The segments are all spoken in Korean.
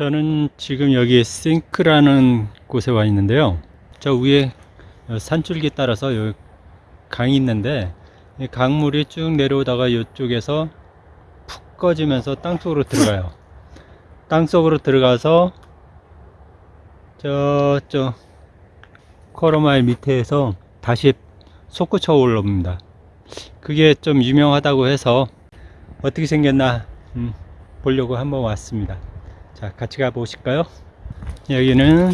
저는 지금 여기 싱크라는 곳에 와 있는데요. 저 위에 산줄기 따라서 여기 강이 있는데 이 강물이 쭉 내려오다가 이쪽에서 푹 꺼지면서 땅속으로 들어가요. 땅속으로 들어가서 저쪽 코로마일 밑에서 다시 솟구쳐 올라옵니다. 그게 좀 유명하다고 해서 어떻게 생겼나 음, 보려고 한번 왔습니다. 자, 같이 가 보실까요? 여기는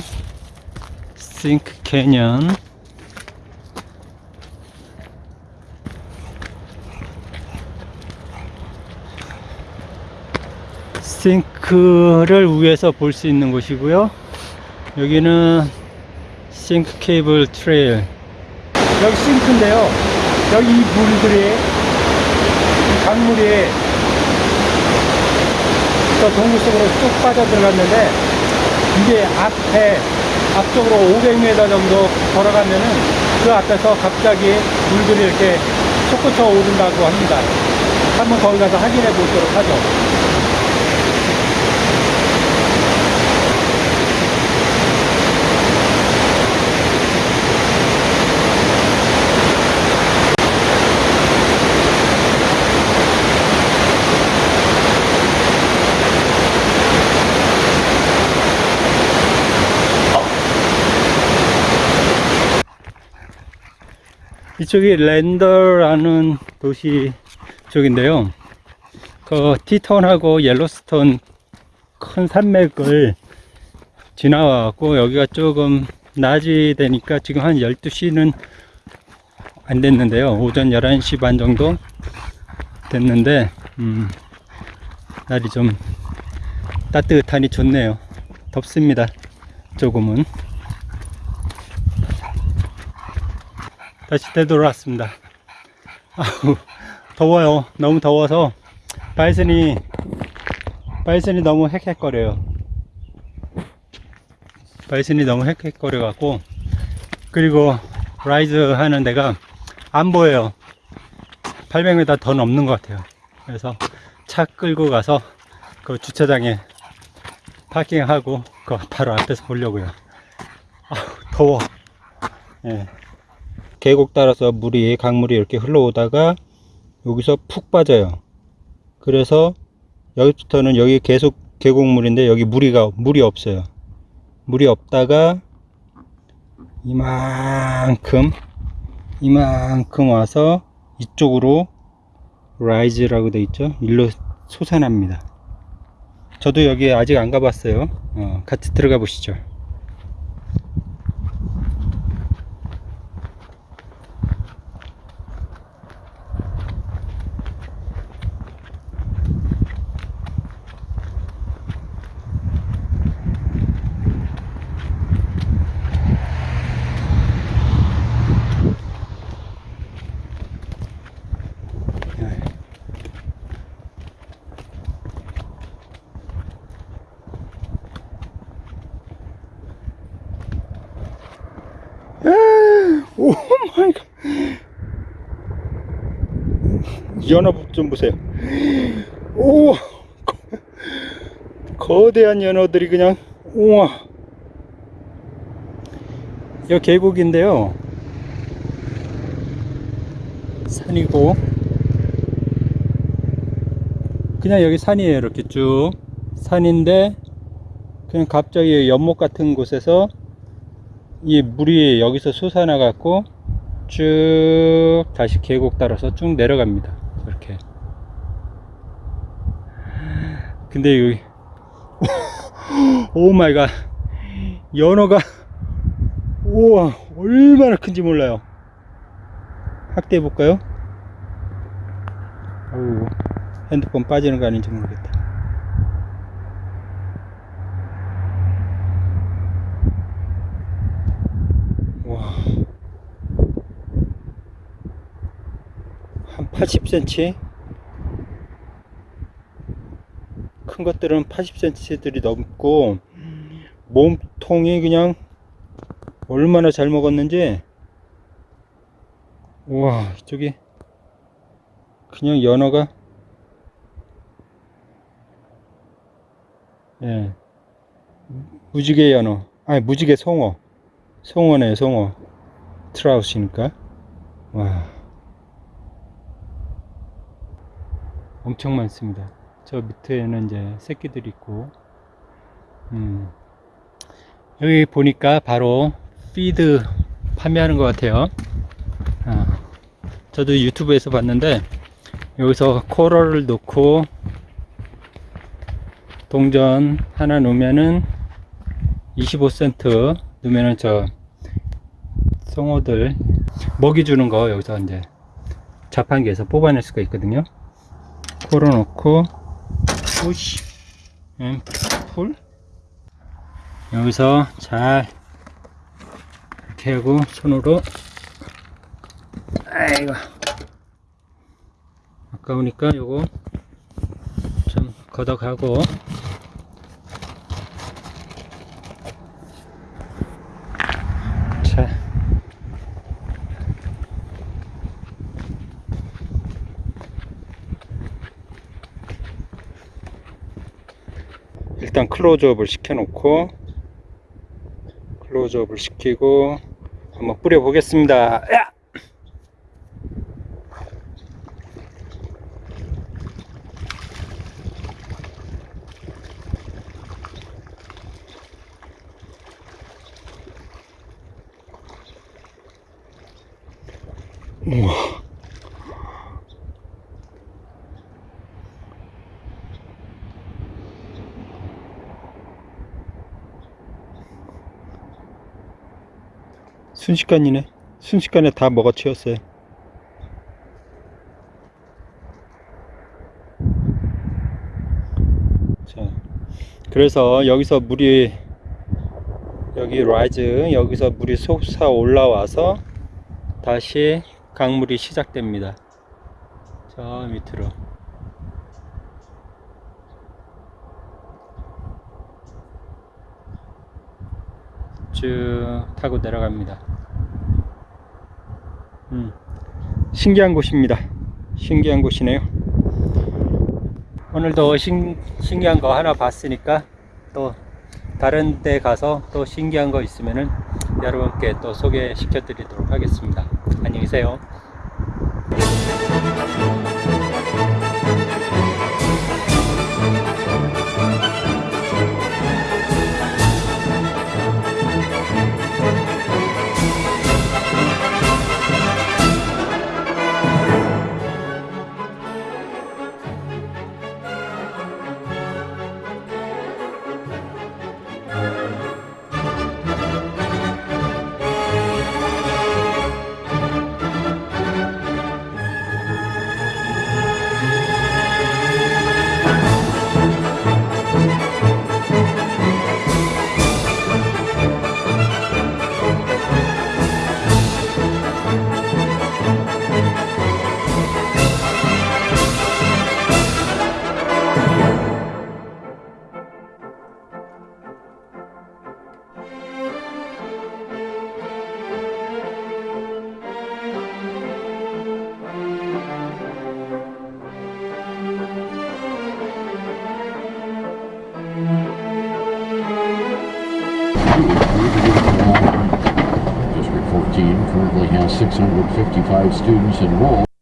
싱크 캐년 싱크를 위에서 볼 수 있는 곳이고요. 여기는 싱크 케이블 trail 여기 싱크인데요. 여기 이 물들이 이 강물이 저 동굴 속으로 쭉 빠져 들어갔는데 이게 앞에 앞쪽으로 500m 정도 걸어가면은 그 앞에서 갑자기 물들이 이렇게 솟구쳐 오른다고 합니다. 한번 거기 가서 확인해 보도록 하죠. 이쪽이 랜더라는 도시 쪽인데요. 그 티톤하고 옐로스톤 큰 산맥을 지나와갖고 여기가 조금 낮이 되니까 지금 한 12시는 안 됐는데요. 오전 11시 반 정도 됐는데, 음, 날이 좀 따뜻하니 좋네요. 덥습니다. 조금은. 다시 되돌아왔습니다. 아우, 더워요. 너무 더워서 바이슨이 바이슨이 너무 헥헥거려요. 바이슨이 너무 헥헥거려 갖고 그리고 rise 하는 데가 안 보여요. 800m 더 넘는 것 같아요. 그래서 차 끌고 가서 그 주차장에 파킹하고 그 바로 앞에서 보려고요. 아우, 더워. 예. 계곡 따라서 물이 강물이 이렇게 흘러오다가 여기서 푹 빠져요. 그래서 여기부터는 여기 계속 계곡물인데 여기 물이가 물이 없어요. 물이 없다가 이만큼 이만큼 와서 이쪽으로 라이즈라고 돼 있죠. 일로 솟아납니다. 저도 여기 아직 안 가봤어요. 어, 같이 들어가 보시죠. Oh my God. 연어 좀 보세요. 오, 거- 거대한 연어들이 그냥 우와. 여 계곡인데요. 산이고 그냥 여기 산이에요. 이렇게 쭉 산인데 그냥 갑자기 연못 같은 곳에서 이 물이 여기서 솟아나 갖고 쭉 다시 계곡 따라서 쭉 내려갑니다. 이렇게. 근데 여기 oh my God 연어가 우와 얼마나 큰지 몰라요. 확대해 볼까요? 핸드폰 빠지는 거 아닌지 모르겠다. 와. 한 80cm? 큰 것들은 80cm들이 넘고 몸통이 그냥 얼마나 잘 먹었는지 우와 이쪽이 그냥 연어가 예 무지개 연어. 아니, 무지개 송어. 송어네, 송어. 트라우스니까. 와. 엄청 많습니다. 저 밑에는 이제 새끼들이 있고, 음. 여기 보니까 바로 피드 판매하는 것 같아요. 아, 저도 유튜브에서 봤는데, 여기서 코러를 넣고, 동전 하나 넣으면은 25센트 넣으면은 저 송어들 먹이 주는 거 여기서 이제 자판기에서 뽑아낼 수가 있거든요. 넣고 푸시 앤풀. 여기서 잘 이렇게 하고 손으로. 아이고. 아까우니까 요거 좀 걷어가고 일단 클로즈업을 시켜놓고 클로즈업을 시키고 한번 뿌려 보겠습니다. 야! 우와. 순식간이네. 순식간에 다 먹어치웠어요. 자, 그래서 여기서 물이 여기 rise 여기서 물이 솟아 올라와서 다시 강물이 시작됩니다. 저 밑으로. 쭉 타고 내려갑니다. 음, 신기한 곳입니다. 신기한 곳이네요. 오늘도 신, 신기한 거 하나 봤으니까 또 다른 데 가서 또 신기한 거 있으면은 여러분께 또 소개시켜 드리도록 하겠습니다. 안녕히 계세요. Currently has 655 students enrolled.